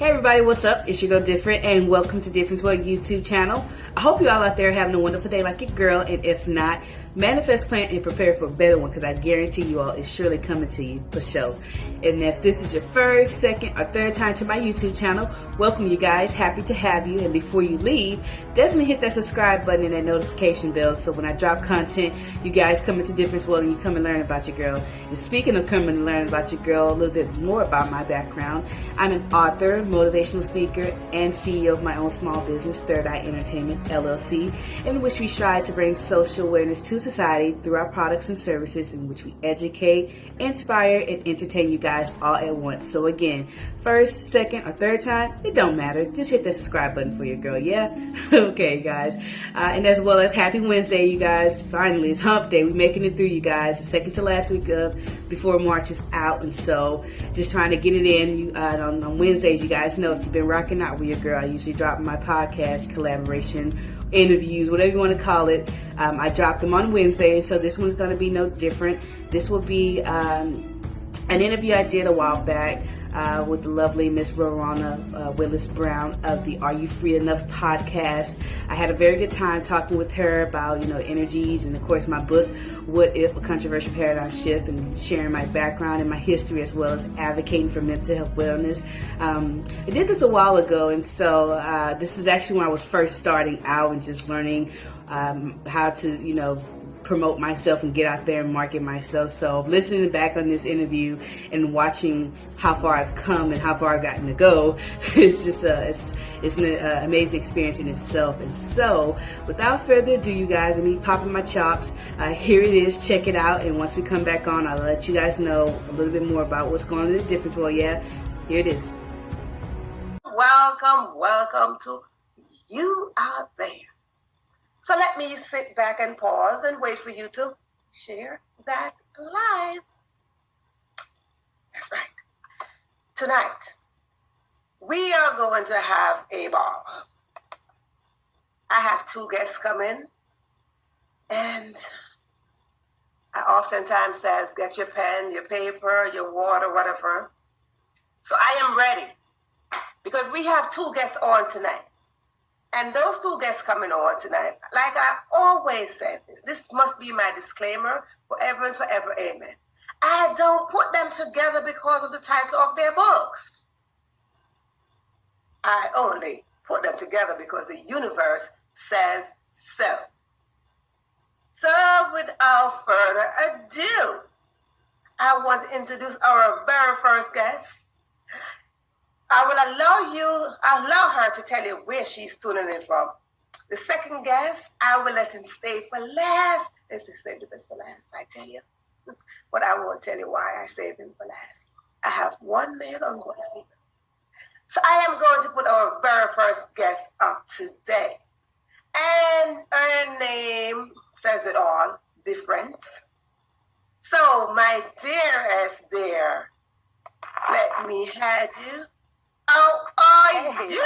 Hey everybody, what's up? It's your girl Different and welcome to Difference World YouTube channel. I hope you all out there having a wonderful day like your girl and if not, manifest, plan, and prepare for a better one because I guarantee you all it's surely coming to you for sure. And if this is your first, second, or third time to my YouTube channel, welcome you guys. Happy to have you. And before you leave, definitely hit that subscribe button and that notification bell so when I drop content, you guys come into Difference World and you come and learn about your girl. And speaking of coming and learn about your girl, a little bit more about my background, I'm an author, motivational speaker, and CEO of my own small business, Third Eye Entertainment LLC, in which we strive to bring social awareness to society through our products and services in which we educate, inspire, and entertain you guys all at once. So again, first, second, or third time, it don't matter. Just hit the subscribe button for your girl, yeah? okay, guys. Uh, and as well as happy Wednesday, you guys. Finally, it's hump day. We're making it through, you guys. The second to last week of before March is out. And so just trying to get it in. You, uh, on, on Wednesdays, you guys know if you've been rocking out with your girl, I usually drop my podcast collaboration interviews, whatever you want to call it. Um, I drop them on Wednesday, so this one's going to be no different. This will be um, an interview I did a while back uh, with the lovely Miss Rorana uh, Willis Brown of the Are You Free Enough podcast. I had a very good time talking with her about, you know, energies and of course my book, What If a Controversial Paradigm Shift and sharing my background and my history as well as advocating for mental health wellness. Um, I did this a while ago and so uh, this is actually when I was first starting out and just learning um, how to, you know, promote myself and get out there and market myself. So listening back on this interview and watching how far I've come and how far I've gotten to go, it's just a, it's, it's an uh, amazing experience in itself. And so without further ado, you guys, and me popping my chops, uh, here it is. Check it out. And once we come back on, I'll let you guys know a little bit more about what's going on in the difference. Well, yeah, here it is. Welcome, welcome to you out there. So let me sit back and pause and wait for you to share that live. That's right. Tonight, we are going to have a ball. I have two guests coming, and I oftentimes says, get your pen, your paper, your water, whatever. So I am ready because we have two guests on tonight. And those two guests coming on tonight, like I always said this, this must be my disclaimer forever and forever, amen. I don't put them together because of the title of their books. I only put them together because the universe says so. So without further ado, I want to introduce our very first guest. I will allow you, allow her to tell you where she's tuning in from. The second guest, I will let him stay for last. Let's save the best for last, I tell you. But I won't tell you why I saved him for last. I have one man on one speaker. So I am going to put our very first guest up today. And her name says it all, different. So my dearest dear, let me have you Oh, how are hey. you?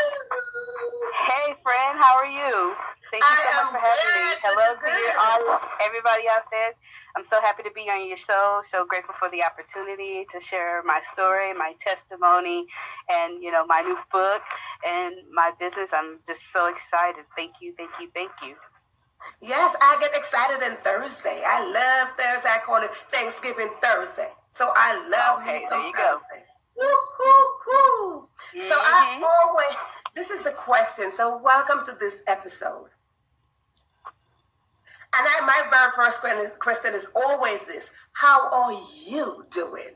Hey, friend, how are you? Thank you so much for having me. Hello to your audience, everybody out there. I'm so happy to be on your show. So grateful for the opportunity to share my story, my testimony, and you know my new book and my business. I'm just so excited. Thank you, thank you, thank you. Yes, I get excited on Thursday. I love Thursday. I call it Thanksgiving Thursday. So I love okay, me some Thursday. Go. Mm-hmm. So I mm-hmm. always, this is the question. So welcome to this episode. And I, my very first question is always this How are you doing?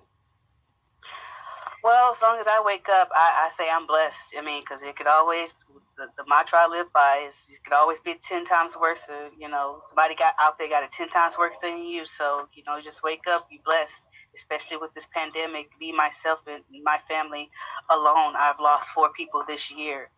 Well, as long as I wake up, I, I say I'm blessed. I mean, because it could always, the, the mantra I live by is it could always be 10 times worse. Or, you know, somebody got out there got it 10 times worse than you. So, you know, just wake up, be blessed especially with this pandemic, me, myself, and my family alone, I've lost four people this year.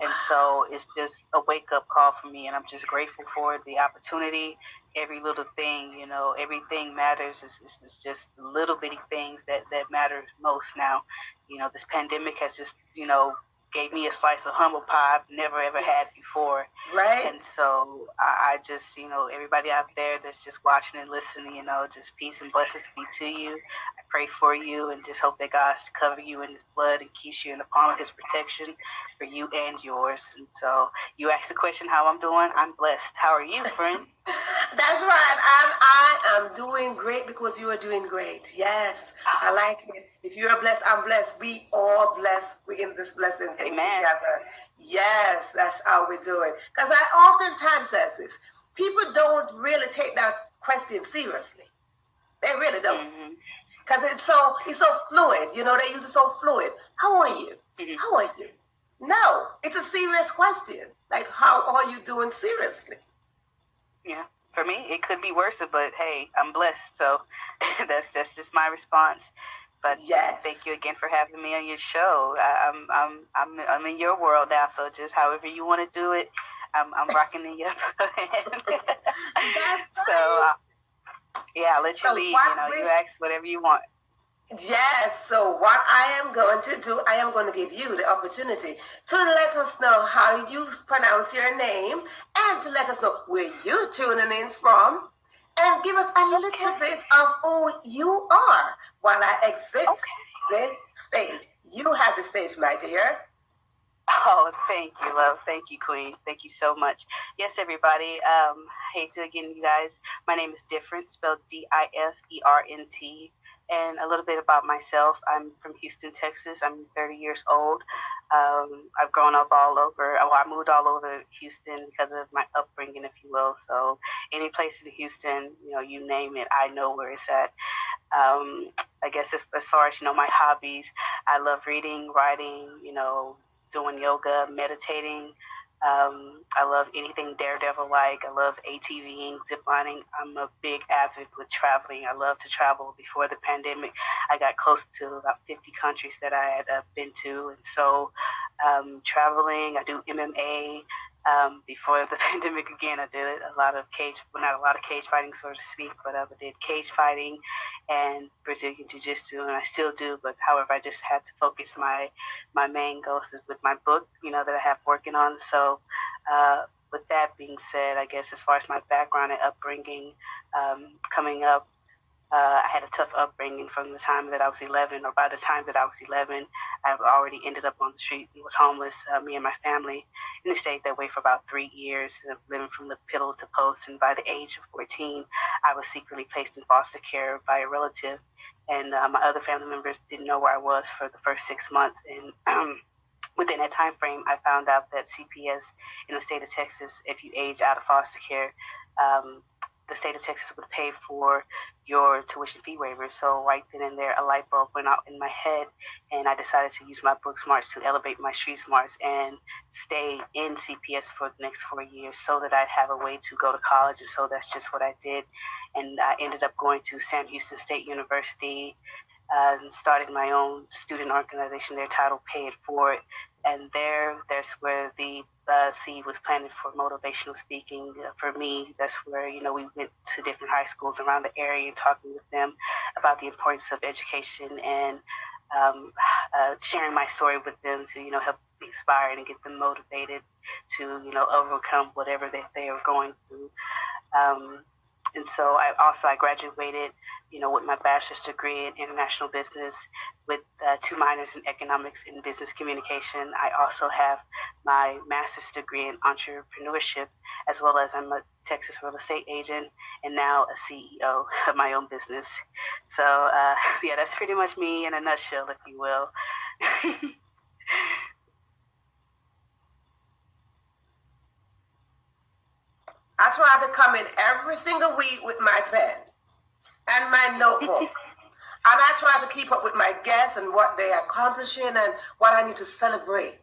And so it's just a wake up call for me. And I'm just grateful for the opportunity. Every little thing, you know, everything matters. It's, it's, it's just little bitty things that, that matter most now. You know, this pandemic has just, you know, gave me a slice of humble pie I've never ever had before. Right. And so I, I, just, you know, everybody out there that's just watching and listening, you know, just peace and blessings be to you. I pray for you and just hope that God cover you in His blood and keeps you in the palm of His protection for you and yours. And so you asked the question how I'm doing. I'm blessed. How are you, friend? That's right. I'm, I am doing great because you are doing great. Yes, I like it. If you're blessed, I'm blessed. We all blessed. We in this blessing thing Amen. together. Yes, that's how we do it. Because I oftentimes says this. People don't really take that question seriously. They really don't. Because mm-hmm. it's so it's so fluid. You know, they use it so fluid. How are you? Mm-hmm. How are you? No, it's a serious question. Like, how are you doing seriously? Yeah. For me, it could be worse, but hey, I'm blessed. So that's that's just my response. But yes. thank you again for having me on your show. I, am I'm I'm I'm in your world now, so just however you want to do it, I'm I'm rocking in your So uh, yeah, I'll let you so lead. You know, you ask whatever you want. Yes, so what I am going to do, I am going to give you the opportunity to let us know how you pronounce your name and to let us know where you're tuning in from and give us a little okay. bit of who you are while I exit okay. the stage. You have the stage, my dear. Oh, thank you, love. Thank you, Queen. Thank you so much. Yes, everybody. Um, hey to again, you guys. My name is Different, spelled D I F E R N T and a little bit about myself. I'm from Houston, Texas. I'm 30 years old. Um, I've grown up all over. Well, I moved all over Houston because of my upbringing, if you will. So any place in Houston, you know, you name it, I know where it's at. Um, I guess as, as far as you know, my hobbies, I love reading, writing, you know, doing yoga, meditating. Um, I love anything Daredevil like. I love ATVing, ziplining. I'm a big avid with traveling. I love to travel. Before the pandemic, I got close to about 50 countries that I had uh, been to. And so, um, traveling, I do MMA. Um, before the pandemic again, I did a lot of cage, well, not a lot of cage fighting, so to speak, but I did cage fighting and Brazilian Jiu Jitsu, and I still do. But however, I just had to focus my my main goals with my book, you know, that I have working on. So, uh, with that being said, I guess as far as my background and upbringing, um, coming up uh, I had a tough upbringing from the time that I was 11, or by the time that I was 11, I already ended up on the street and was homeless, uh, me and my family. And I stayed that way for about three years, uh, living from the piddle to post. And by the age of 14, I was secretly placed in foster care by a relative. And uh, my other family members didn't know where I was for the first six months. And um, within that time frame, I found out that CPS in the state of Texas, if you age out of foster care, um, the state of Texas would pay for your tuition fee waiver. So right then and there, a light bulb went out in my head, and I decided to use my book smarts to elevate my street smarts and stay in CPS for the next four years, so that I'd have a way to go to college. And so that's just what I did, and I ended up going to Sam Houston State University. Uh, and started my own student organization there titled Pay It Forward and there that's where the uh, seed was planted for motivational speaking. Uh, for me that's where you know we went to different high schools around the area and talking with them about the importance of education and um, uh, sharing my story with them to you know help inspire and get them motivated to you know overcome whatever that they are going through. Um, and so I also I graduated you know, with my bachelor's degree in international business with uh, two minors in economics and business communication. I also have my master's degree in entrepreneurship, as well as I'm a Texas real estate agent and now a CEO of my own business. So, uh, yeah, that's pretty much me in a nutshell, if you will. I try to come in every single week with my pen and my notebook. And I'm not trying to keep up with my guests and what they're accomplishing and what I need to celebrate.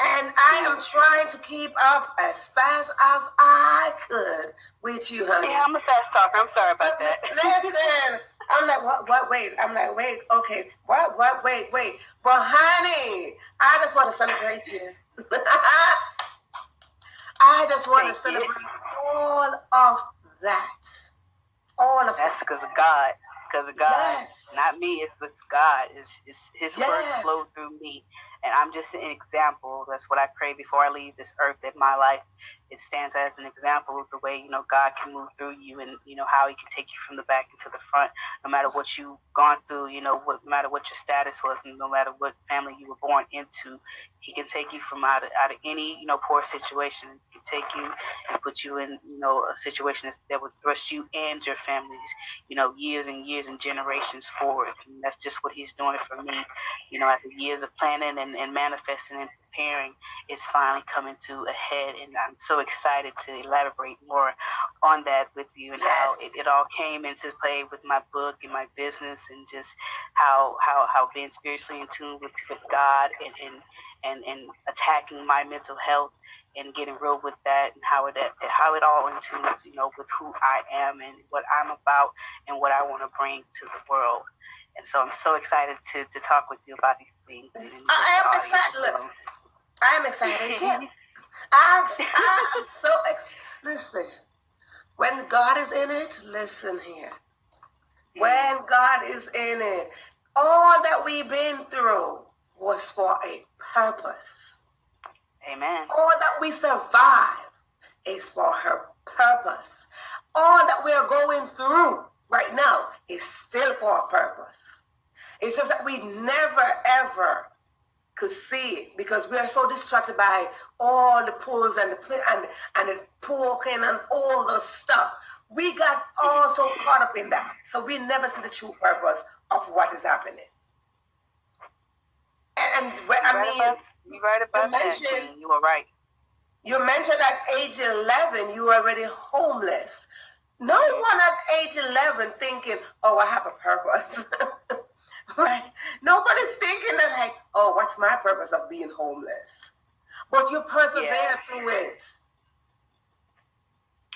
And I am trying to keep up as fast as I could with you, honey. Yeah, I'm a fast talker. I'm sorry about that. Listen, I'm like, what, what, wait. I'm like, wait, okay, what, what, wait, wait. But honey, I just want to celebrate you. I just want Thank to celebrate you. all of that. All of That's because of God. Because of God. Yes. Not me. It's with God. It's, it's His yes. word flowed through me. And I'm just an example. That's what I pray before I leave this earth. That my life it stands as an example of the way you know God can move through you, and you know how He can take you from the back into the front, no matter what you've gone through. You know, what, no matter what your status was, no matter what family you were born into, He can take you from out of, out of any you know poor situation. He can take you and put you in you know a situation that would thrust you and your families, you know, years and years and generations forward. And that's just what He's doing for me. You know, after years of planning and, and manifesting and preparing, is finally coming to a head, and I'm so excited to elaborate more on that with you and yes. how it, it, all came into play with my book and my business and just how how, how being spiritually in tune with, with God and, and and and attacking my mental health and getting real with that and how it how it all in tune you know with who I am and what I'm about and what I want to bring to the world. And so I'm so excited to, to talk with you about these things. I am excited. Look, I am excited too. I, I'm so ex- listen. When God is in it, listen here. When God is in it, all that we've been through was for a purpose. Amen. All that we survive is for her purpose. All that we are going through right now is still for a purpose. It's just that we never ever could see it because we are so distracted by all the pulls and the and and the poking and all the stuff. We got all so caught up in that, so we never see the true purpose of what is happening. And, and I right mean, about, you right about you that. You were right. You mentioned at age eleven you were already homeless. No one at age eleven thinking, "Oh, I have a purpose." Right? Nobody's thinking that like, oh, what's my purpose of being homeless? But you persevered yeah. through it.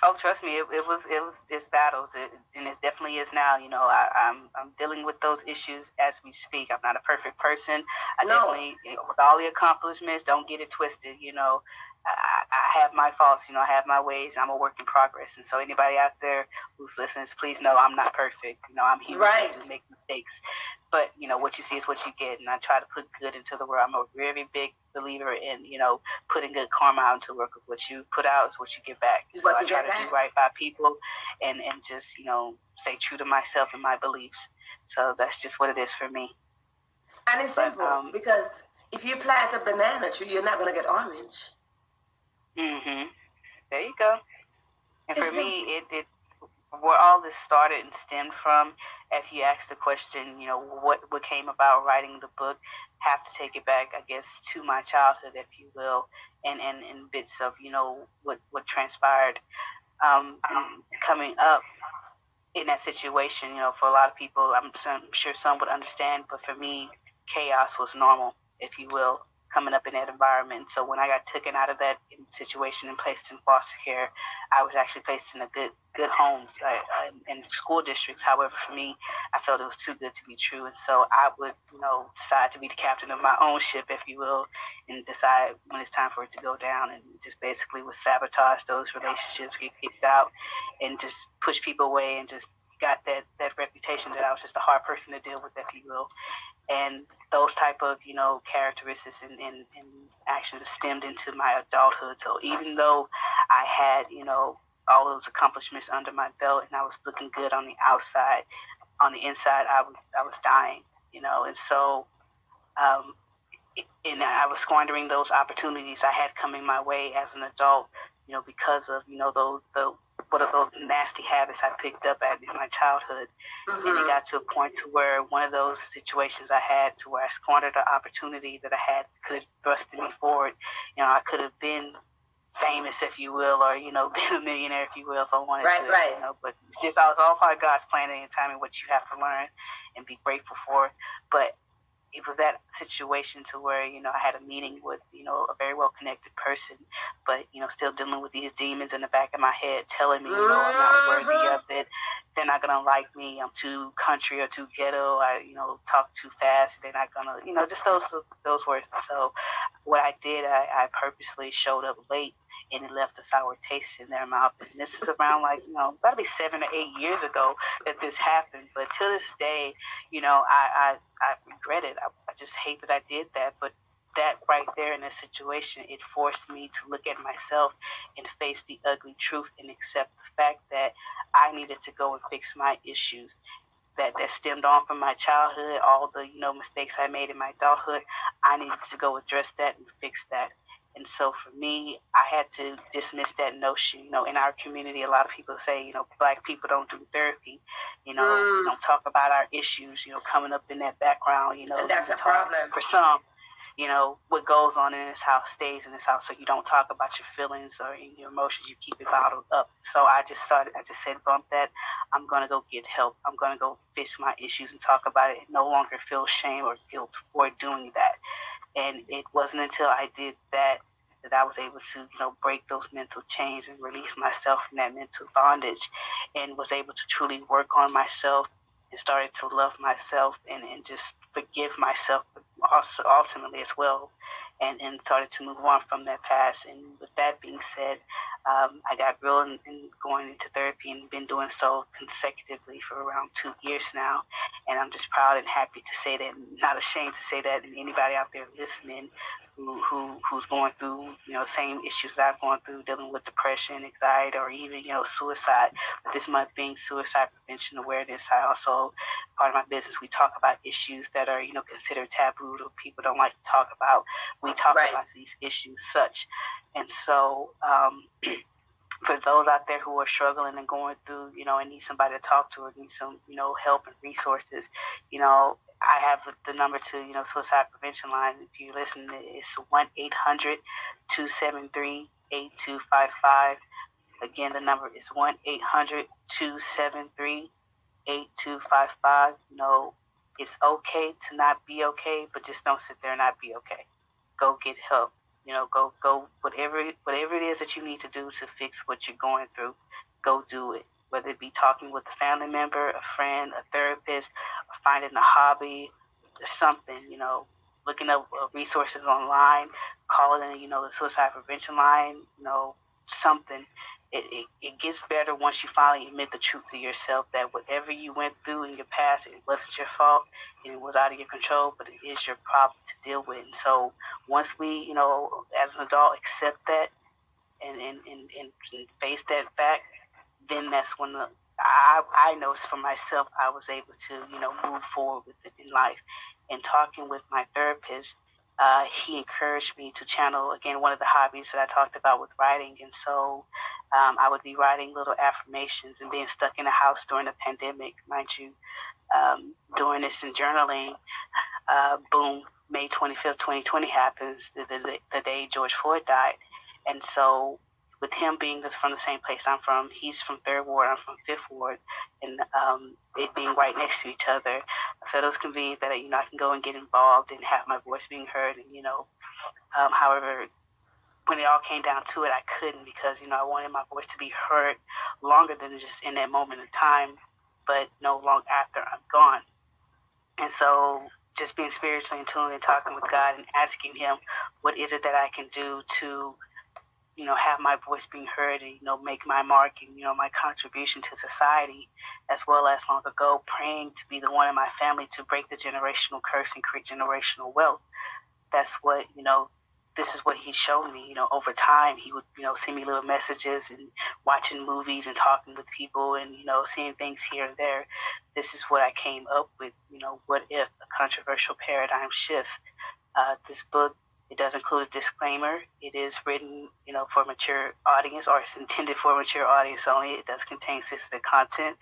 Oh, trust me, it, it was it was it's battles, it, and it definitely is now. You know, I, am I'm, I'm dealing with those issues as we speak. I'm not a perfect person. I no. definitely, with all the accomplishments, don't get it twisted. You know, I, I have my faults, you know, I have my ways. I'm a work in progress, and so anybody out there who's listening, please know I'm not perfect. You know, I'm human. Right. I make mistakes, but you know what you see is what you get, and I try to put good into the world. I'm a very big believer in you know putting good karma out into the work. What you put out is what you get back. So I try to back. do right by people, and and just you know stay true to myself and my beliefs. So that's just what it is for me. And it's but, simple um, because if you plant a banana tree, you're not gonna get orange. Mhm. There you go. And for me, it, it where all this started and stemmed from, if you ask the question, you know, what what came about writing the book, have to take it back, I guess, to my childhood, if you will, and and, and bits of you know what what transpired um, coming up in that situation. You know, for a lot of people, I'm, I'm sure some would understand, but for me, chaos was normal, if you will coming up in that environment. So when I got taken out of that situation and placed in foster care, I was actually placed in a good good home uh, in school districts. However, for me, I felt it was too good to be true, and so I would, you know, decide to be the captain of my own ship, if you will, and decide when it's time for it to go down, and just basically would sabotage those relationships, get kicked out, and just push people away, and just got that that reputation that I was just a hard person to deal with, if you will and those type of you know characteristics and, and, and actions stemmed into my adulthood. So even though i had you know all those accomplishments under my belt and i was looking good on the outside on the inside i was i was dying you know and so um, and i was squandering those opportunities i had coming my way as an adult you know because of you know those the what are those nasty habits I picked up at in my childhood. Mm-hmm. And it got to a point to where one of those situations I had to where I squandered an opportunity that I had could have thrusted me forward. You know, I could have been famous, if you will, or you know, been a millionaire, if you will, if I wanted right, to. Right. You know, but it's just all, it's all part of God's plan and timing, what you have to learn and be grateful for. But it was that situation to where you know I had a meeting with know a very well connected person, but you know still dealing with these demons in the back of my head telling me you know I'm not worthy of mm-hmm. it. They're not gonna like me. I'm too country or too ghetto. I you know talk too fast. They're not gonna you know just those those words. So what I did, I, I purposely showed up late and it left a sour taste in their mouth. And this is around like, you know, that'll be seven or eight years ago that this happened. But to this day, you know, I, I, I regret it. I, I just hate that I did that. But that right there in a situation, it forced me to look at myself and face the ugly truth and accept the fact that I needed to go and fix my issues that that stemmed on from my childhood, all the you know mistakes I made in my adulthood. I needed to go address that and fix that. And so for me, I had to dismiss that notion. You know, in our community, a lot of people say, you know, black people don't do therapy. You know, mm. we don't talk about our issues. You know, coming up in that background. You know, and that's a problem for some you know, what goes on in this house stays in this house. So you don't talk about your feelings or your emotions. You keep it bottled up. So I just started, I just said, bump that. I'm going to go get help. I'm going to go fix my issues and talk about it no longer feel shame or guilt for doing that. And it wasn't until I did that that I was able to, you know, break those mental chains and release myself from that mental bondage and was able to truly work on myself and started to love myself and, and just forgive myself also ultimately as well and, and started to move on from that past. And with that being said, um, I got real in, in going into therapy and been doing so consecutively for around two years now. And I'm just proud and happy to say that, not ashamed to say that, and anybody out there listening who, who who's going through you know same issues that I've gone through, dealing with depression, anxiety, or even you know suicide. But this month being Suicide Prevention Awareness, I also part of my business we talk about issues that are you know considered taboo or people don't like to talk about. We talk right. about these issues such, and so. Um, for those out there who are struggling and going through, you know, and need somebody to talk to or need some, you know, help and resources, you know, I have the number to, you know, suicide prevention line. If you listen, it's 1 800 273 8255. Again, the number is 1 800 273 8255. You know, it's okay to not be okay, but just don't sit there and not be okay. Go get help. You know, go go whatever whatever it is that you need to do to fix what you're going through. Go do it whether it be talking with a family member, a friend, a therapist, finding a hobby or something, you know, looking up uh, resources online, calling, you know, the suicide prevention line, you know, something. It, it, it gets better once you finally admit the truth to yourself that whatever you went through in your past, it wasn't your fault and it was out of your control, but it is your problem to deal with. And so once we, you know, as an adult, accept that and, and, and, and face that fact, then that's when the, I, I noticed for myself, I was able to, you know, move forward with it in life. And talking with my therapist, uh, he encouraged me to channel again one of the hobbies that I talked about with writing. And so um, I would be writing little affirmations and being stuck in a house during the pandemic, mind you, um, doing this and journaling. Uh, boom, May 25th, 2020 happens, the, the, the day George Floyd died. And so with him being from the same place I'm from, he's from Third Ward, I'm from Fifth Ward, and um, it being right next to each other, I felt it was convenient that you know I can go and get involved and have my voice being heard, and you know, um, however, when it all came down to it, I couldn't because you know I wanted my voice to be heard longer than just in that moment of time, but no long after I'm gone, and so just being spiritually in tune and talking with God and asking Him, what is it that I can do to you know, have my voice being heard and, you know, make my mark and, you know, my contribution to society, as well as long ago praying to be the one in my family to break the generational curse and create generational wealth. That's what, you know, this is what he showed me, you know, over time. He would, you know, send me little messages and watching movies and talking with people and, you know, seeing things here and there. This is what I came up with, you know, what if a controversial paradigm shift. Uh, this book it does include a disclaimer. It is written, you know, for mature audience, or it's intended for a mature audience only. It does contain sensitive content.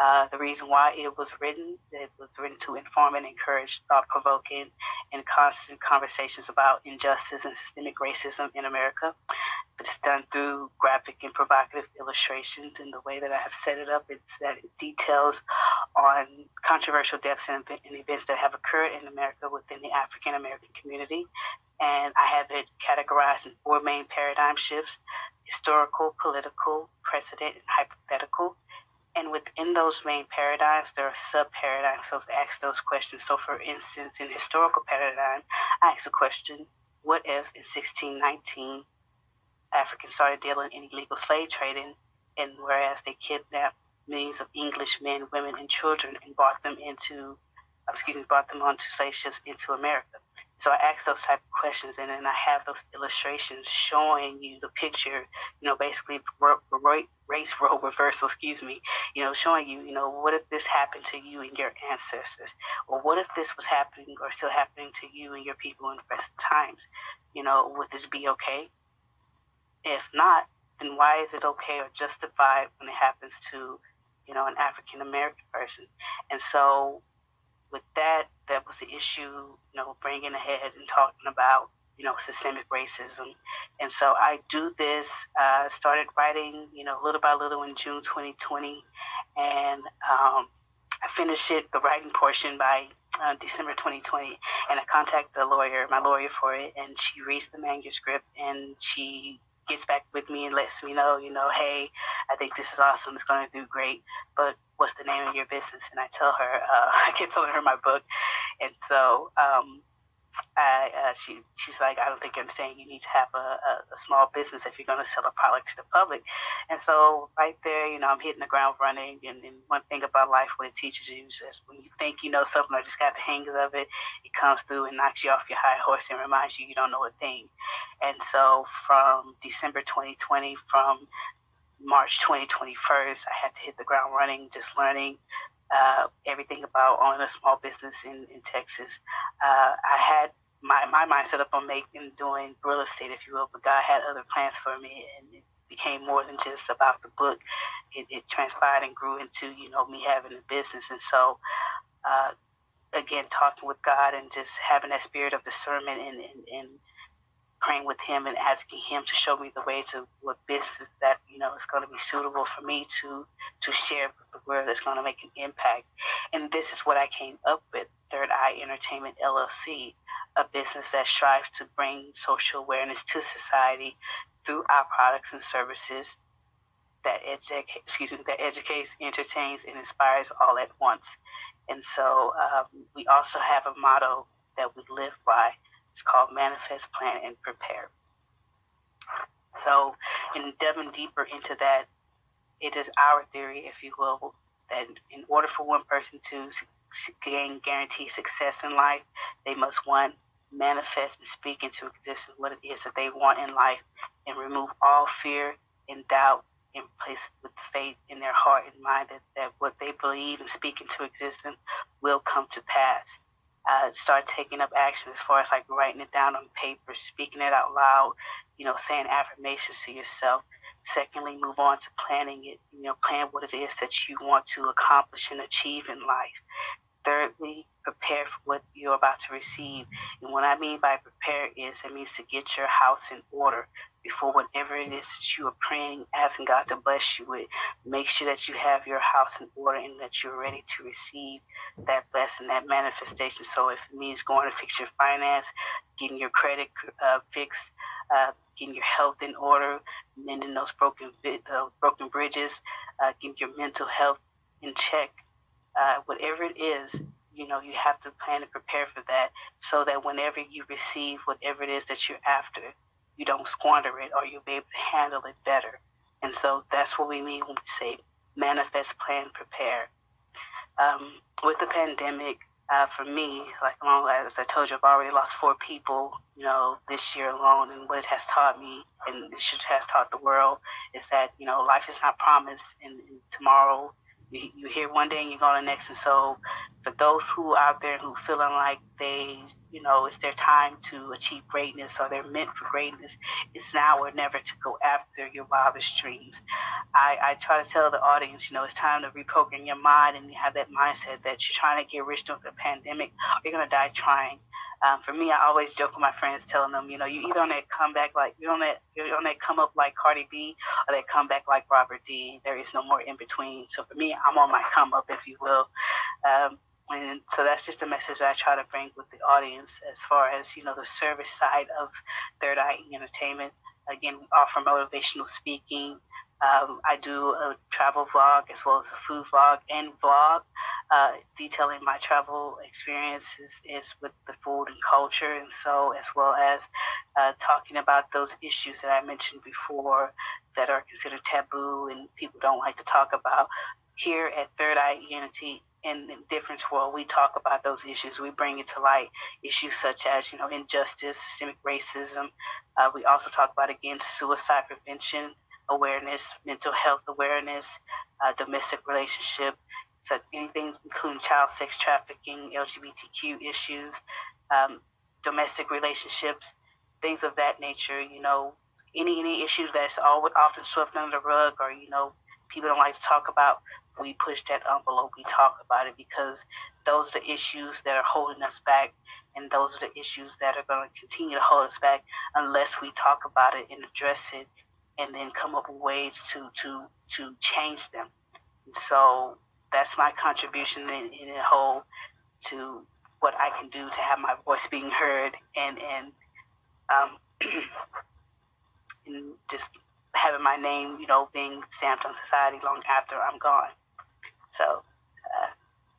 Uh, the reason why it was written, it was written to inform and encourage thought-provoking and constant conversations about injustice and systemic racism in America. It's done through graphic and provocative illustrations. And the way that I have set it up, it's that it details on controversial deaths and, and events that have occurred in America within the African American community. And I have it categorized in four main paradigm shifts historical, political, precedent, and hypothetical. And within those main paradigms, there are sub paradigms. So ask those questions. So, for instance, in historical paradigm, I ask a question: What if in 1619 Africans started dealing in illegal slave trading, and whereas they kidnapped millions of English men, women, and children and brought them into, uh, excuse me, brought them onto slave ships into America. So I ask those type of questions, and then I have those illustrations showing you the picture, you know, basically race role reversal, excuse me, you know, showing you, you know, what if this happened to you and your ancestors, or what if this was happening or still happening to you and your people in present times, you know, would this be okay? If not, then why is it okay or justified when it happens to, you know, an African American person? And so with that, that was the issue, you know, bringing ahead and talking about, you know, systemic racism. And so I do this, uh, started writing, you know, little by little in June 2020. And um, I finished it, the writing portion by uh, December 2020. And I contacted the lawyer, my lawyer for it, and she reads the manuscript and she gets back with me and lets me know, you know, hey, I think this is awesome. It's going to do great. But what's the name of your business? And I tell her, uh, I keep telling her my book. And so um, I, uh, she she's like, I don't think I'm saying You need to have a, a, a small business if you're going to sell a product to the public. And so right there, you know, I'm hitting the ground running. And, and one thing about life, what it teaches you is when you think you know something or just got the hang of it, it comes through and knocks you off your high horse and reminds you you don't know a thing. And so from December 2020, from March 2021, I had to hit the ground running, just learning uh, everything about owning a small business in, in Texas. Uh, I had my, my mind set up on making, doing real estate, if you will, but God had other plans for me and it became more than just about the book. It, it transpired and grew into, you know, me having a business. And so, uh, again, talking with God and just having that spirit of discernment and, and, and praying with him and asking him to show me the way to what business that you know is going to be suitable for me to to share with the world that's going to make an impact. And this is what i came up with third eye entertainment llc a business that strives to bring social awareness to society through our products and services that educate excuse me that educates entertains and inspires all at once. And so um, we also have a motto that we live by it's called Manifest, Plan, and Prepare. So, in delving deeper into that, it is our theory, if you will, that in order for one person to gain guaranteed success in life, they must one manifest and speak into existence what it is that they want in life and remove all fear and doubt and place with faith in their heart and mind that, that what they believe and speak into existence will come to pass uh, start taking up action as far as like writing it down on paper, speaking it out loud, you know, saying affirmations to yourself. Secondly, move on to planning it, you know, plan what it is that you want to accomplish and achieve in life. Thirdly, prepare for what you're about to receive. And what I mean by prepare is it means to get your house in order before whatever it is that you are praying, asking God to bless you with. Make sure that you have your house in order and that you're ready to receive that blessing, that manifestation. So if it means going to fix your finance, getting your credit uh, fixed, uh, getting your health in order, mending those broken uh, broken bridges, uh, getting your mental health in check, uh, whatever it is, you know, you have to plan and prepare for that so that whenever you receive whatever it is that you're after, you don't squander it or you'll be able to handle it better. And so that's what we mean when we say manifest, plan, prepare. Um, with the pandemic, uh, for me, like long as I told you, I've already lost four people, you know, this year alone. And what it has taught me, and it should has taught the world, is that you know life is not promised, and, and tomorrow you, hear one day and you go the next. And so, for those who are out there who feeling like they, you know, it's their time to achieve greatness or they're meant for greatness, it's now or never to go after your wildest dreams. I, I try to tell the audience, you know, it's time to reprogram your mind and you have that mindset that you're trying to get rich during the pandemic, or you're gonna die trying. Um, for me, I always joke with my friends, telling them, you know, you either on that comeback like you're on that you're on that come up like Cardi B, or that comeback like Robert D. There is no more in between. So for me, I'm on my come up, if you will. Um, and so that's just a message that I try to bring with the audience as far as you know the service side of Third Eye Entertainment. Again, we offer motivational speaking. Um, I do a travel vlog as well as a food vlog and vlog uh, detailing my travel experiences is with the food and culture, and so as well as uh, talking about those issues that I mentioned before that are considered taboo and people don't like to talk about. Here at Third Eye ENT, in the Difference World, we talk about those issues. We bring it to light issues such as, you know, injustice, systemic racism. Uh, we also talk about, again, suicide prevention awareness, mental health awareness, uh, domestic relationship, so anything including child sex trafficking, LGBTQ issues, um, domestic relationships, things of that nature. You know, any any issues that's always often swept under the rug, or you know, people don't like to talk about. We push that envelope. We talk about it because those are the issues that are holding us back, and those are the issues that are going to continue to hold us back unless we talk about it and address it, and then come up with ways to to to change them. So that's my contribution in, in a whole to what I can do to have my voice being heard and and um, and just having my name, you know, being stamped on society long after I'm gone. So uh,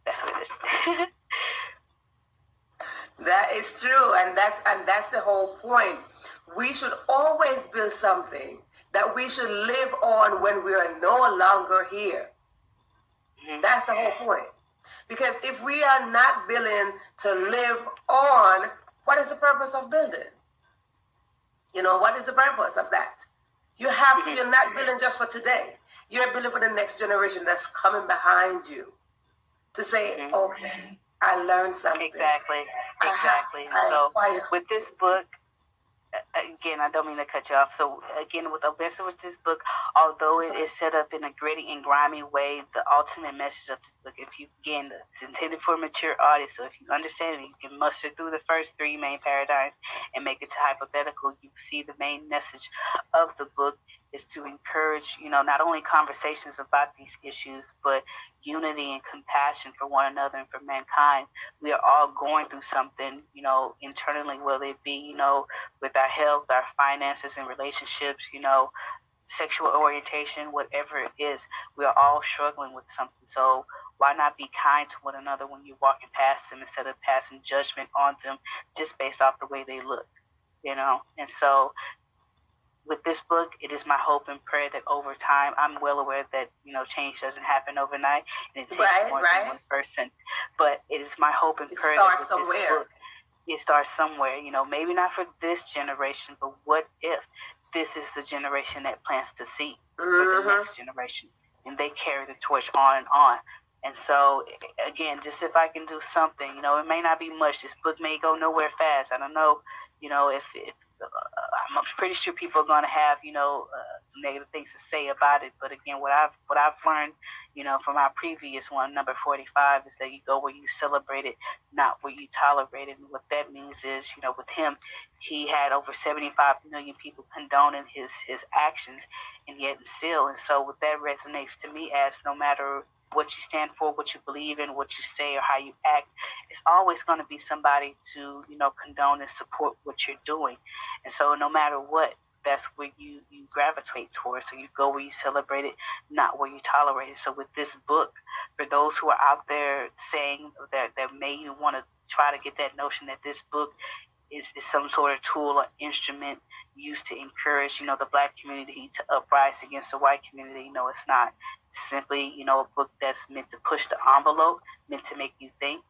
that's what it is. that is true, and that's and that's the whole point. We should always build something that we should live on when we are no longer here. Mm-hmm. That's the whole point. Because if we are not willing to live on, what is the purpose of building? You know, what is the purpose of that? You have to, you're not building just for today. You're building for the next generation that's coming behind you to say, mm-hmm. okay, I learned something. Exactly. Exactly. Have, so with this book, again, I don't mean to cut you off. So again, with Obessa, with this book, although it is set up in a gritty and grimy way, the ultimate message of this book, if you again, it's intended for a mature audience. So if you understand it, you can muster through the first three main paradigms and make it to hypothetical. You see the main message of the book is to encourage, you know, not only conversations about these issues, but unity and compassion for one another and for mankind. We are all going through something, you know, internally, whether it be, you know, with our health, our finances and relationships, you know, sexual orientation, whatever it is, we are all struggling with something. So why not be kind to one another when you're walking past them instead of passing judgment on them just based off the way they look? You know, and so with this book, it is my hope and prayer that over time, I'm well aware that you know change doesn't happen overnight, and it takes right, more right. than one person. But it is my hope and it prayer that with somewhere. this book, it starts somewhere. You know, maybe not for this generation, but what if this is the generation that plants to see mm-hmm. for the mm-hmm. next generation, and they carry the torch on and on. And so, again, just if I can do something, you know, it may not be much. This book may go nowhere fast. I don't know, you know, if, if I'm pretty sure people are going to have, you know, uh, some negative things to say about it. But again, what I've what I've learned, you know, from our previous one, number 45, is that you go where you celebrate it, not where you tolerate it. And what that means is, you know, with him, he had over 75 million people condoning his his actions, and yet still. And so, what that resonates to me as no matter what you stand for, what you believe in, what you say, or how you act, it's always going to be somebody to, you know, condone and support what you're doing. And so no matter what, that's where you, you gravitate towards. So you go where you celebrate it, not where you tolerate it. So with this book, for those who are out there saying that, that may want to try to get that notion that this book is, is some sort of tool or instrument used to encourage, you know, the black community to uprise against the white community. No, it's not simply, you know, a book that's meant to push the envelope, meant to make you think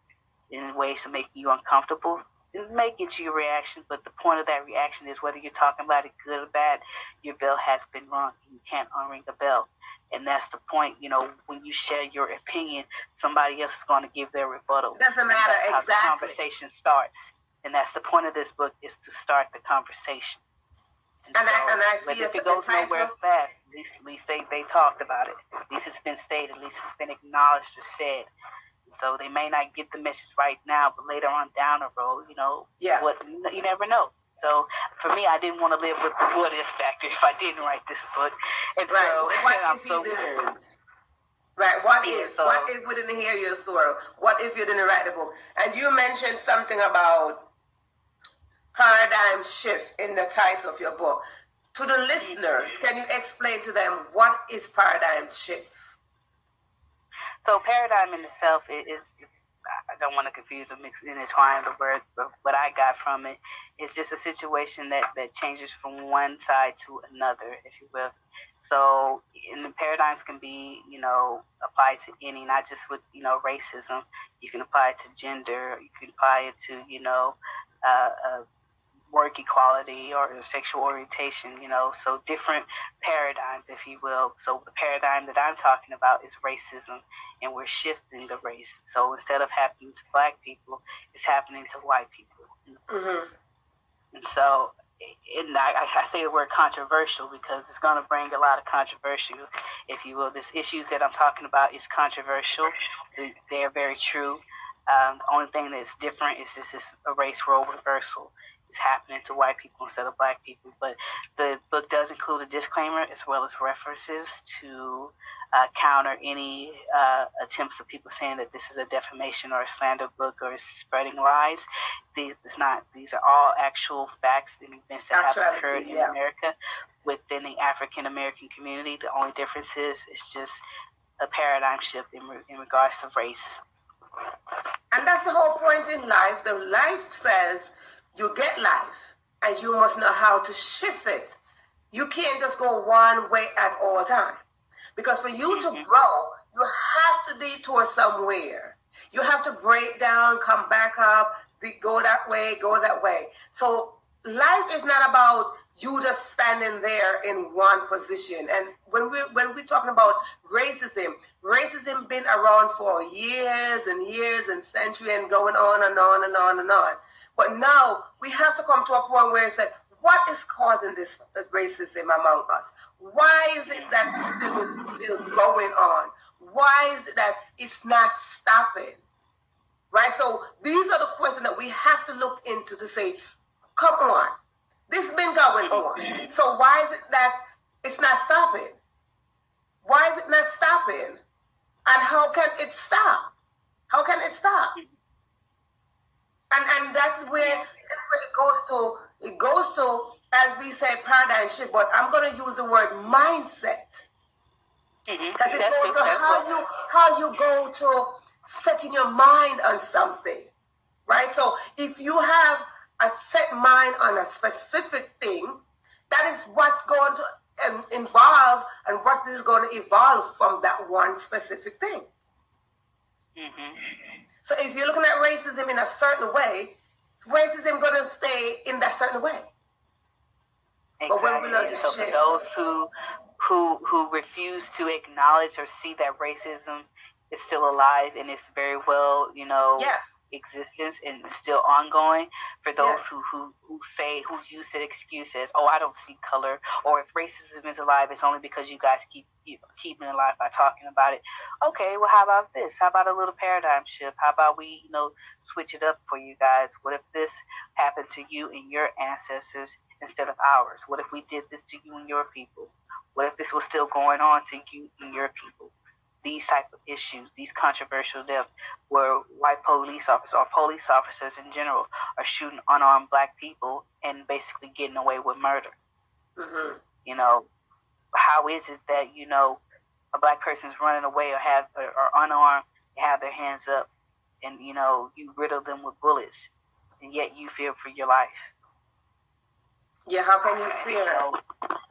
in ways to make you uncomfortable. It may get you a reaction, but the point of that reaction is whether you're talking about it good or bad, your bell has been rung. You can't unring the bell. And that's the point, you know, when you share your opinion, somebody else is going to give their rebuttal. Doesn't matter, that's exactly. How the conversation starts. And that's the point of this book is to start the conversation. And, so, I, um, and I see if it goes nowhere fast, at least, at least they, they talked about it. At least it's been stated. At least it's been acknowledged or said. So they may not get the message right now, but later on down the road, you know, yeah. what you never know. So for me, I didn't want to live with the what if factor if I didn't write this book. And right. so, what if so, he didn't? Right. What yeah, if? So, what if we didn't hear your story? What if you didn't write the book? And you mentioned something about paradigm shift in the title of your book. To the listeners, can you explain to them what is paradigm shift? So paradigm in itself is, is I don't want to confuse or mix intertwine the word, but what I got from it is just a situation that, that changes from one side to another, if you will. So, and the paradigms can be, you know, applied to any, not just with, you know, racism. You can apply it to gender. You can apply it to, you know, uh, uh, work equality or sexual orientation, you know, so different paradigms, if you will. So the paradigm that I'm talking about is racism, and we're shifting the race. So instead of happening to black people, it's happening to white people. Mm-hmm. And so, and I, I say the word controversial because it's going to bring a lot of controversy, if you will. This issues that I'm talking about is controversial. They're very true. Um, the only thing that's different is this is a race role reversal is happening to white people instead of black people. But the book does include a disclaimer as well as references to uh, counter any uh, attempts of people saying that this is a defamation or a slander book or spreading lies. These it's not. These are all actual facts and events that have occurred in yeah. America within the African American community. The only difference is it's just a paradigm shift in, in regards to race. And that's the whole point in life. The life says you get life and you must know how to shift it. You can't just go one way at all time. Because for you to mm-hmm. grow, you have to detour somewhere. You have to break down, come back up, go that way, go that way. So life is not about you just standing there in one position. And when we when we're talking about racism, racism been around for years and years and century and going on and on and on and on. But now we have to come to a point where it's like, what is causing this racism among us? Why is it that this still is still going on? Why is it that it's not stopping? Right? So these are the questions that we have to look into to say, come on, this has been going on. So why is it that it's not stopping? Why is it not stopping? And how can it stop? How can it stop? And and that's where that's where it goes to it goes to as we say paradigm shift but i'm going to use the word mindset mm-hmm. because mm-hmm. it goes to how you how you go to setting your mind on something right so if you have a set mind on a specific thing that is what's going to um, involve and what is going to evolve from that one specific thing mm-hmm. So if you're looking at racism in a certain way, racism going to stay in that certain way. Exactly. But when we learn to so for those who who who refuse to acknowledge or see that racism is still alive and it's very well, you know, yeah existence and still ongoing for those yes. who, who, who say who use that excuse as oh I don't see color or if racism is alive it's only because you guys keep you know, keeping it alive by talking about it. Okay, well how about this? How about a little paradigm shift? How about we you know switch it up for you guys? What if this happened to you and your ancestors instead of ours? What if we did this to you and your people? What if this was still going on to you and your people? These type of issues, these controversial deaths, where white police officers or police officers in general are shooting unarmed black people and basically getting away with murder. Mm-hmm. You know, how is it that you know a black person's running away or have or, or unarmed, have their hands up, and you know you riddle them with bullets, and yet you fear for your life? Yeah, how can you fear? You know,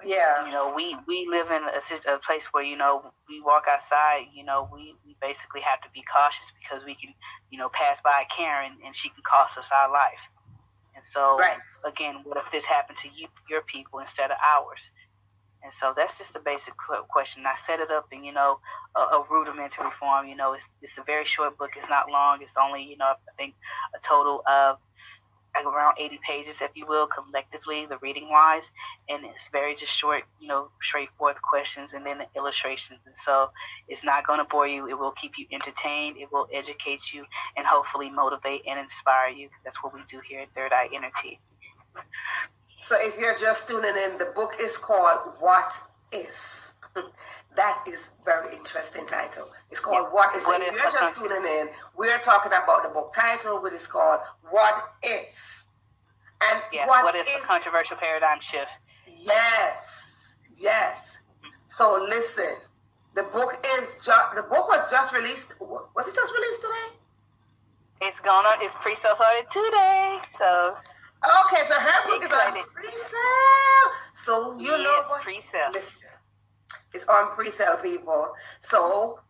yeah. You know, we we live in a, a place where you know we walk outside. You know, we we basically have to be cautious because we can, you know, pass by Karen and she can cost us our life. And so, right. again, what if this happened to you, your people, instead of ours? And so that's just a basic question. I set it up in, you know, a, a, rudimentary form. You know, it's, it's a very short book. It's not long. It's only, you know, I think a total of like around 80 pages, if you will, collectively, the reading wise. And it's very just short, you know, straightforward questions and then the illustrations. And so it's not going to bore you. It will keep you entertained. It will educate you and hopefully motivate and inspire you. That's what we do here at Third Eye Energy. So if you're just tuning in, the book is called What If? That is very interesting title. It's called yeah. What If? So if you're just tuning in, we're talking about the book title, which is called What If? And yeah, what, what if, if a controversial paradigm shift? Yes, yes. So listen, the book is just the book was just released. Was it just released today? It's gonna. It's pre-sale started today, so. Okay, so her book is on pre-sale. So you yes, know what? Pre-sale. Listen, it's on pre-sale, people. So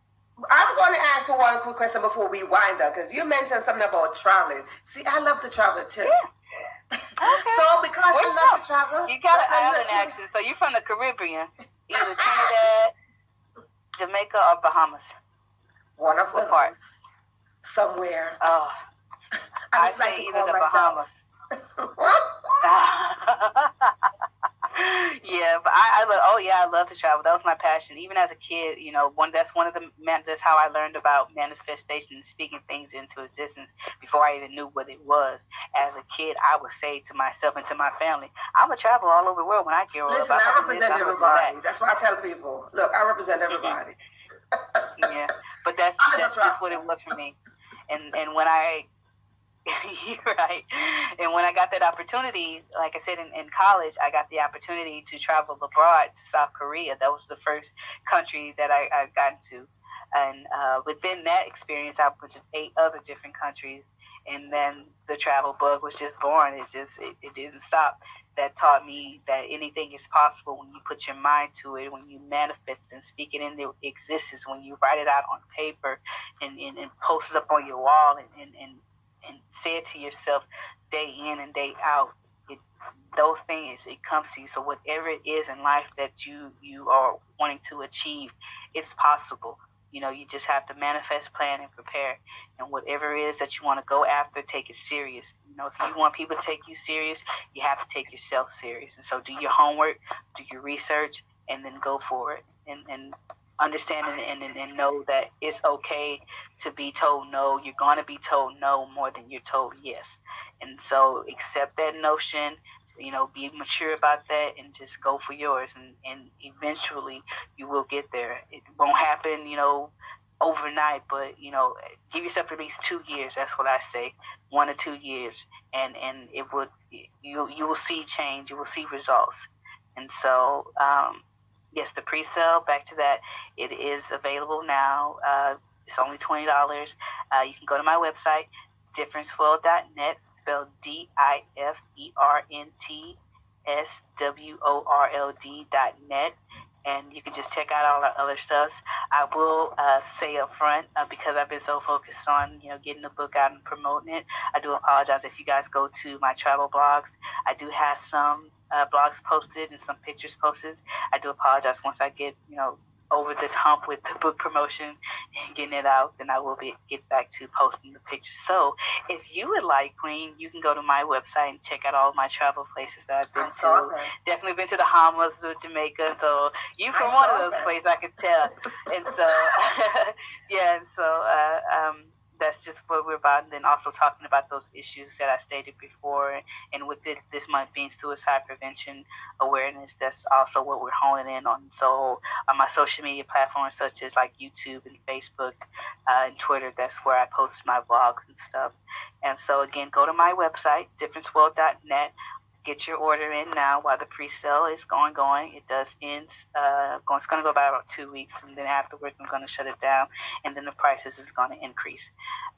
I'm going to ask one quick question before we wind up, because you mentioned something about traveling. See, I love to travel too. Yeah. Okay. so because Where I love to travel, you got an island accent, so you're from the Caribbean, either Trinidad, Jamaica, or Bahamas. One of those. Part? Somewhere. Oh, I just I like to call myself. yeah, but I, I love. Oh yeah, I love to travel. That was my passion. Even as a kid, you know, one that's one of the man. That's how I learned about manifestation and speaking things into existence before I even knew what it was. As a kid, I would say to myself and to my family, "I'm gonna travel all over the world when I grow up." Listen, I represent this, everybody. That. That's why I tell people, "Look, I represent everybody." yeah, but that's that's just what it was for me. And and when I right. And when I got that opportunity, like I said in, in college, I got the opportunity to travel abroad to South Korea. That was the first country that I, I got to. And uh, within that experience, I went to eight other different countries. And then the travel bug was just born. It just it, it didn't stop. That taught me that anything is possible when you put your mind to it, when you manifest and speak it into existence, when you write it out on paper and, and, and post it up on your wall and, and, and and say it to yourself day in and day out. It, those things it comes to you. So whatever it is in life that you you are wanting to achieve, it's possible. You know, you just have to manifest, plan, and prepare. And whatever it is that you want to go after, take it serious. You know, if you want people to take you serious, you have to take yourself serious. And so do your homework, do your research, and then go for it. And, and understand and, and, and know that it's okay to be told no. You're going to be told no more than you're told yes. And so accept that notion, you know, be mature about that and just go for yours. And, and eventually you will get there. It won't happen, you know, overnight, but, you know, give yourself at least two years. That's what I say, one or two years. And, and it would, you, you will see change. You will see results. And so, um, yes, the pre-sale. Back to that, it is available now. Uh, it's only twenty dollars. Uh, you can go to my website, differenceworld.net, spelled D I F E R N T S W O R L D dot and you can just check out all our other stuff. I will uh, say up front uh, because I've been so focused on you know getting the book out and promoting it. I do apologize if you guys go to my travel blogs. I do have some uh, blogs posted and some pictures posted. I do apologize once I get, you know, over this hump with the book promotion and getting it out, then I will be get back to posting the pictures. So if you would like, Queen, you can go to my website and check out all my travel places that I've been to. That. Definitely been to the Bahamas, to Jamaica. So you from one of those that. places, I can tell. and so yeah, and so uh, um, that's just what we're about. And then also talking about those issues that I stated before. And with it, this month being suicide prevention awareness, that's also what we're honing in on. So on my social media platforms, such as like YouTube and Facebook uh, and Twitter, that's where I post my vlogs and stuff. And so again, go to my website, differenceworld.net get your order in now while the pre-sale is going going. It does end. Uh, going, it's going to go by about two weeks, and then afterwards I'm going to shut it down, and then the prices is going to increase.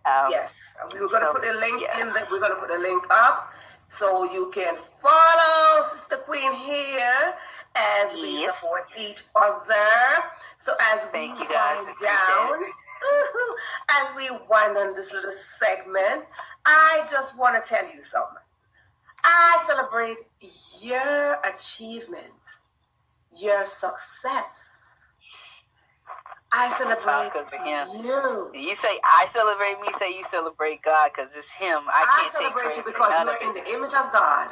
Um, yes, we are going to so, put a link yeah. in. The, we're going to put a link up so you can follow Sister Queen here as we yes. support each other. So as Thank we wind down. As we wind on this little segment, I just want to tell you something. I celebrate your achievement, your success. I celebrate you. You say I celebrate me, say you celebrate God because it's Him. I can't I celebrate you because you're in the image of God.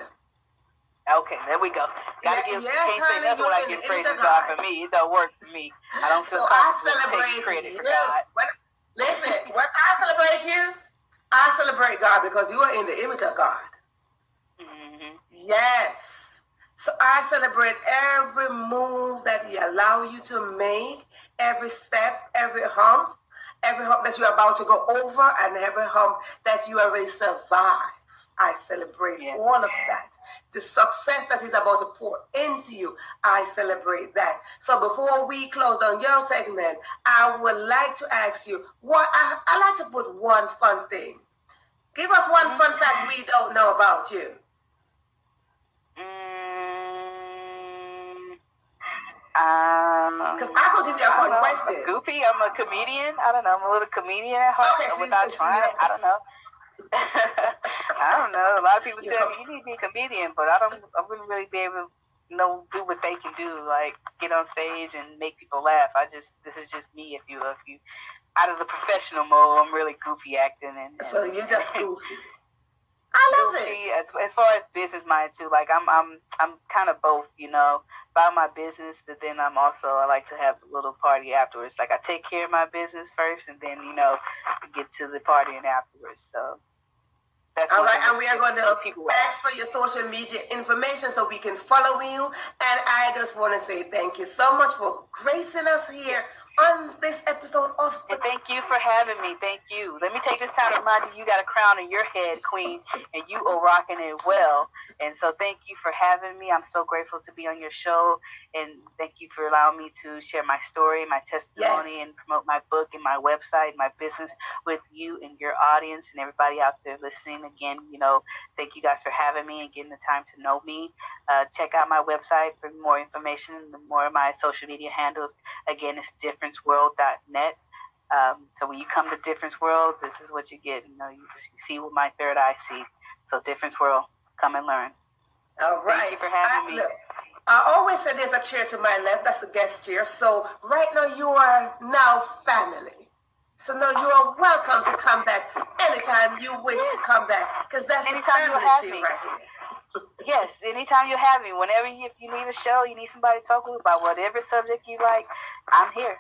Okay, there we go. Gotta yeah, give, yes, can't honey, say nothing when I give praise to God. God. for me. It don't work for me. I don't feel so comfortable taking credit you. for God. When, listen, when I celebrate you, I celebrate God because you are in the image of God. Yes. So I celebrate every move that He allow you to make, every step, every hump, every hump that you're about to go over, and every hump that you already survived. I celebrate yes. all of that. The success that is about to pour into you, I celebrate that. So before we close on your segment, I would like to ask you what I, I like to put one fun thing Give us one fun fact mm-hmm. we don't know about you. Because um, I could give you a fun question. Goofy. I'm a comedian. I don't know. I'm a little comedian at heart. Okay, without trying. I don't know. I don't know. A lot of people tell me you need to be a comedian, but I don't. I wouldn't really be able to know do what they can do, like get on stage and make people laugh. I just this is just me. If you if you out of the professional mode, I'm really goofy acting and. and so you just goofy. I love it. As, as far as business mind too, like I'm I'm I'm kind of both, you know, about my business, but then I'm also I like to have a little party afterwards. Like I take care of my business first, and then you know get to the partying afterwards. So. That's All right, and we are going to ask for your social media information so we can follow you. And I just want to say thank you so much for gracing us here on this episode of And thank you for having me. Thank you. Let me take this time to remind you you got a crown on your head, Queen, and you are rocking it well. And so thank you for having me. I'm so grateful to be on your show. And thank you for allowing me to share my story, my testimony, yes. and promote my book and my website, my business with you and your audience and everybody out there listening. Again, you know, thank you guys for having me and getting the time to know me. Uh, check out my website for more information and more of my social media handles. Again, it's differenceworld.net. Um, so when you come to Difference World, this is what you get. You know, you, just, you see what my third eye see. So Difference World, come and learn. All right. Thank you for having I, me. Look, I always say there's a chair to my left. That's the guest chair. So right now you are now family. So now you are welcome to come back anytime you wish to come back, because that's anytime the family chair right here yes, anytime you have me, whenever you, if you need a show, you need somebody to talk with about whatever subject you like, I'm here.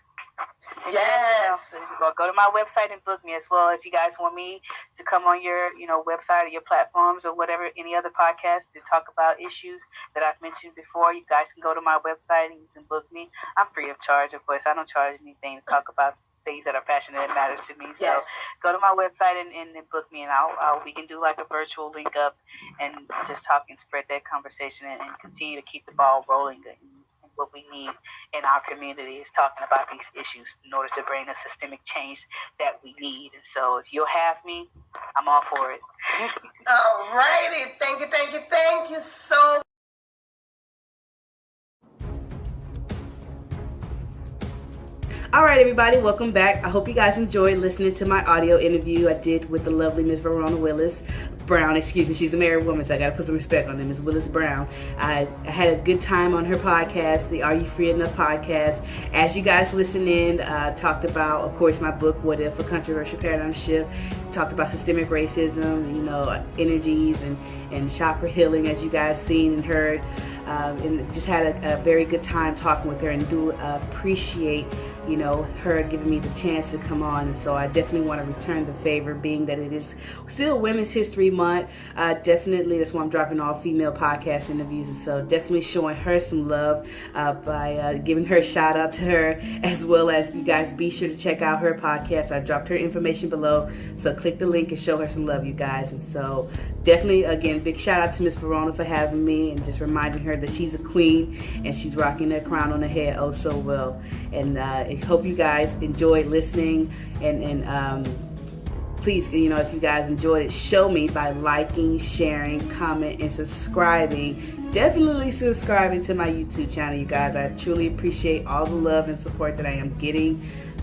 Yes. Or go to my website and book me as well. If you guys want me to come on your, you know, website or your platforms or whatever, any other podcast to talk about issues that I've mentioned before, you guys can go to my website and you can book me. I'm free of charge, of course. I don't charge anything to talk about things that are passionate and matters to me. So yes. go to my website and, and, and book me, and I'll, I'll, we can do like a virtual link up and just talk and spread that conversation and, and continue to keep the ball rolling. And, what we need in our community is talking about these issues in order to bring the systemic change that we need. And so, if you'll have me, I'm all for it. all righty. Thank you, thank you, thank you so All right, everybody, welcome back. I hope you guys enjoyed listening to my audio interview I did with the lovely Miss Verona Willis Brown. Excuse me, she's a married woman, so I got to put some respect on them. Miss Willis Brown. I, I, had a good time on her podcast, the Are You Free Enough podcast. As you guys listen in, uh, talked about, of course, my book, What If, a Controversial Paradigm Shift. Talked about systemic racism, you know, energies and, and chakra healing, as you guys seen and heard. Um, and just had a, a, very good time talking with her and do appreciate you know, her giving me the chance to come on. So I definitely want to return the favor, being that it is still Women's History Month. Uh, definitely, that's why I'm dropping all female podcast interviews. And so definitely showing her some love uh, by uh, giving her a shout out to her, as well as you guys be sure to check out her podcast. I dropped her information below. So click the link and show her some love, you guys. And so definitely, again, big shout out to Miss Verona for having me and just reminding her that she's a queen and she's rocking that crown on her head oh so well. And uh, I hope you guys enjoyed listening and, and um, please, you know, if you guys enjoyed it, show me by liking, sharing, comment, and subscribing. Definitely subscribing to my YouTube channel, you guys. I truly appreciate all the love and support that I am getting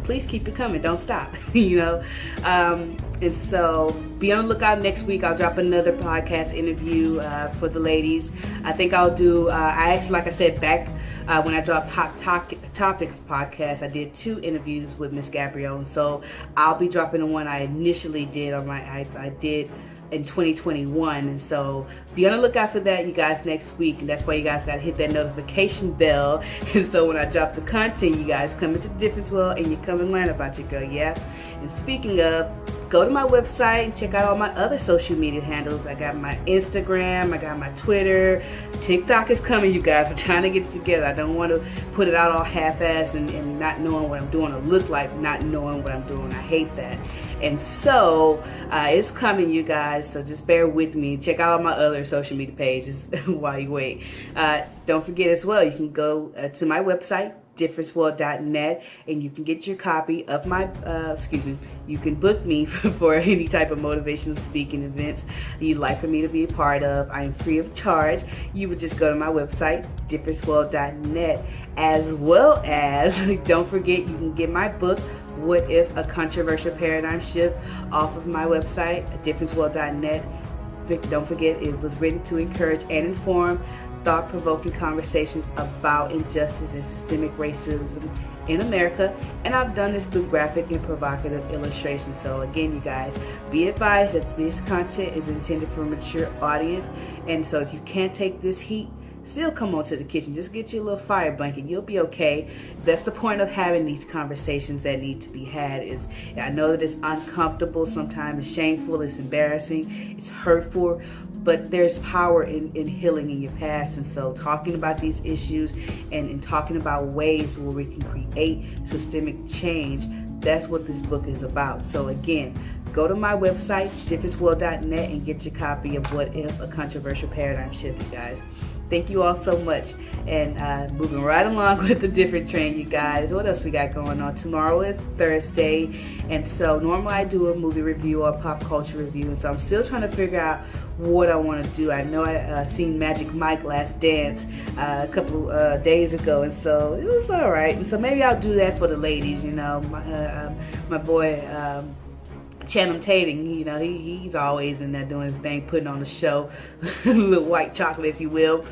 please keep it coming. Don't stop, you know. Um, and so be on the lookout next week. I'll drop another podcast interview uh, for the ladies. I think I'll do, uh, I actually, like I said, back uh, when I dropped Hot Topics podcast, I did two interviews with Miss Gabrielle. And so I'll be dropping the one I initially did on my, I, I did in 2021 and so be on the lookout for that you guys next week and that's why you guys got to hit that notification bell and so when I drop the content you guys come into the Difference World and you come and learn about your girl yeah and speaking of go to my website and check out all my other social media handles. I got my Instagram, I got my Twitter, TikTok is coming, you guys. I'm trying to get it together. I don't want to put it out all half-assed and, and not knowing what I'm doing or look like not knowing what I'm doing. I hate that. And so uh, it's coming, you guys. So just bear with me. Check out all my other social media pages while you wait. Uh, don't forget as well, you can go uh, to my website, differenceworld.net and you can get your copy of my uh, excuse me you can book me for any type of motivational speaking events you'd like for me to be a part of. I'm free of charge. You would just go to my website differenceworld.net as well as don't forget you can get my book what if a controversial paradigm shift off of my website differenceworld.net don't forget it was written to encourage and inform thought-provoking conversations about injustice and systemic racism in America and I've done this through graphic and provocative illustrations. So again you guys be advised that this content is intended for a mature audience and so if you can't take this heat still come on to the kitchen. Just get you a little fire blanket. You'll be okay. That's the point of having these conversations that need to be had is I know that it's uncomfortable sometimes it's shameful it's embarrassing it's hurtful but there's power in, in healing in your past. And so talking about these issues and, and talking about ways where we can create systemic change that's what this book is about. So again go to my website differenceworld.net and get your copy of what if a controversial paradigm shift you guys thank you all so much. And uh, moving right along with the different train you guys. What else we got going on? Tomorrow is Thursday. And so normally I do a movie review or pop culture review. And so I'm still trying to figure out what I want to do. I know I uh, seen Magic Mike last dance uh, a couple uh, days ago. And so it was all right. And so maybe I'll do that for the ladies you know. My, uh, um, my boy um, Channing Tatum, you know, he, he's always in there doing his thing, putting on a show, little white chocolate, if you will.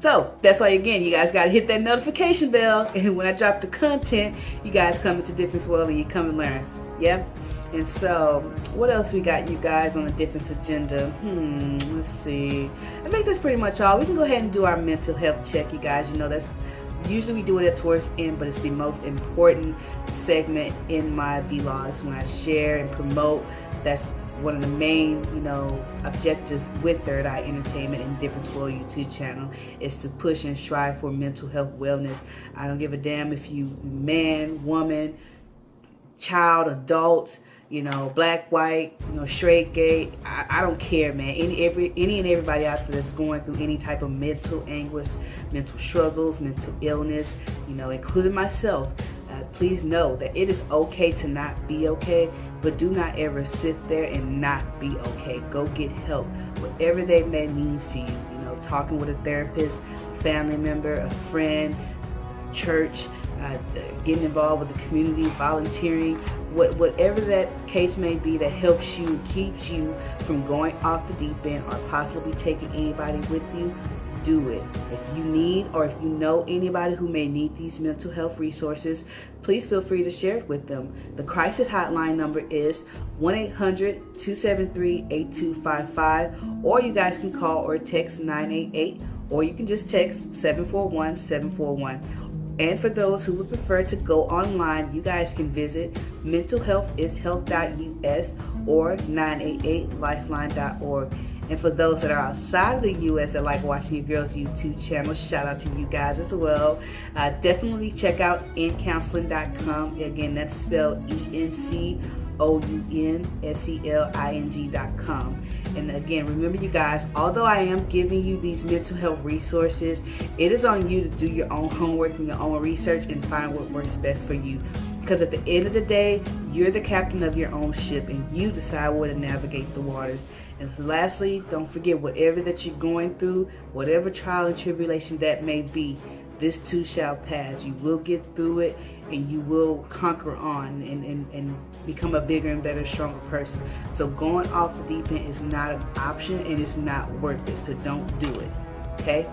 So that's why, again, you guys got to hit that notification bell. And when I drop the content, you guys come into Difference World and you come and learn. Yeah? And so, what else we got, you guys, on the difference agenda? Hmm, let's see. I think that's pretty much all. We can go ahead and do our mental health check, you guys. You know, that's usually we do it at towards end but it's the most important segment in my vlogs when I share and promote. That's one of the main you know objectives with third eye entertainment and difference world youtube channel is to push and strive for mental health wellness. I don't give a damn if you man woman child adult you know, black, white, you know, straight, gay. I, I, don't care, man. Any, every, any and everybody out there that's going through any type of mental anguish, mental struggles, mental illness, you know, including myself. Uh, please know that it is okay to not be okay, but do not ever sit there and not be okay. Go get help, whatever that may means to you. You know, talking with a therapist, family member, a friend, church, uh, getting involved with the community, volunteering, what, whatever that case may be that helps you, keeps you from going off the deep end or possibly taking anybody with you, do it. If you need or if you know anybody who may need these mental health resources, please feel free to share it with them. The crisis hotline number is 1-800-273-8255 or you guys can call or text 988 or you can just text 741 741 and for those who would prefer to go online, you guys can visit mentalhealthishealth.us or 988lifeline.org. And for those that are outside of the U.S. that like watching your girls' YouTube channel, shout out to you guys as well. Uh, definitely check out encounseling.com. Again, that's spelled E-N-C O-U-N-S-E-L-I-N-G.com. And again, remember you guys, although I am giving you these mental health resources, it is on you to do your own homework and your own research and find what works best for you. Because at the end of the day, you're the captain of your own ship and you decide where to navigate the waters. And lastly, don't forget whatever that you're going through, whatever trial and tribulation that may be, this too shall pass. You will get through it and you will conquer on and, and, and become a bigger and better, stronger person. So going off the deep end is not an option and it's not worth it. So don't do it. Okay?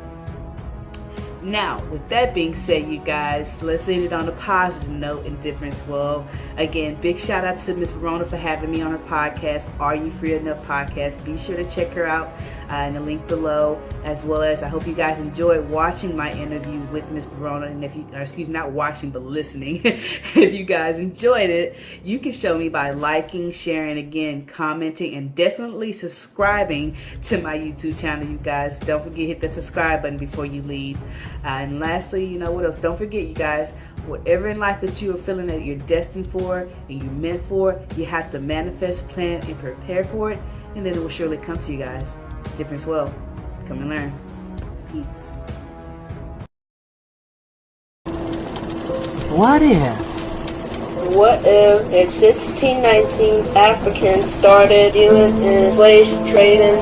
Now, with that being said, you guys, let's end it on a positive note in Difference World. Again, big shout out to Miss Verona for having me on her podcast, Are You Free Enough podcast. Be sure to check her out uh, in the link below, as well as I hope you guys enjoyed watching my interview with Miss Verona. And if you, excuse me, not watching, but listening, if you guys enjoyed it, you can show me by liking, sharing, again, commenting, and definitely subscribing to my YouTube channel, you guys. Don't forget hit the subscribe button before you leave. Uh, and lastly, you know what else? Don't forget, you guys, whatever in life that you are feeling that you're destined for and you're meant for, you have to manifest, plan, and prepare for it, and then it will surely come to you guys. Difference well. Come and learn. Peace. What if? What if in 1619 Africans started dealing in slave trading?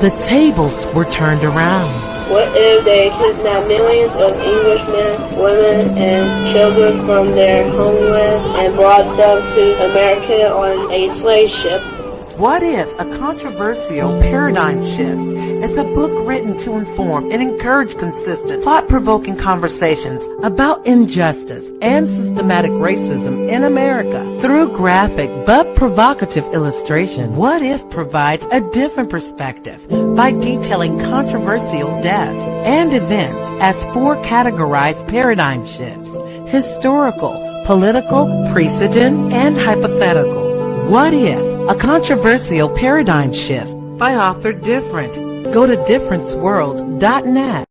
The tables were turned around. What if they kidnapped millions of Englishmen, women, and children from their homeland and brought them to America on a slave ship? What if a controversial paradigm shift is a book written to inform and encourage consistent, thought-provoking conversations about injustice and systematic racism in America through graphic but provocative illustration? What if provides a different perspective by detailing controversial deaths and events as four categorized paradigm shifts, historical, political, precedent, and hypothetical. What if a controversial paradigm shift by author Different. Go to differenceworld.net.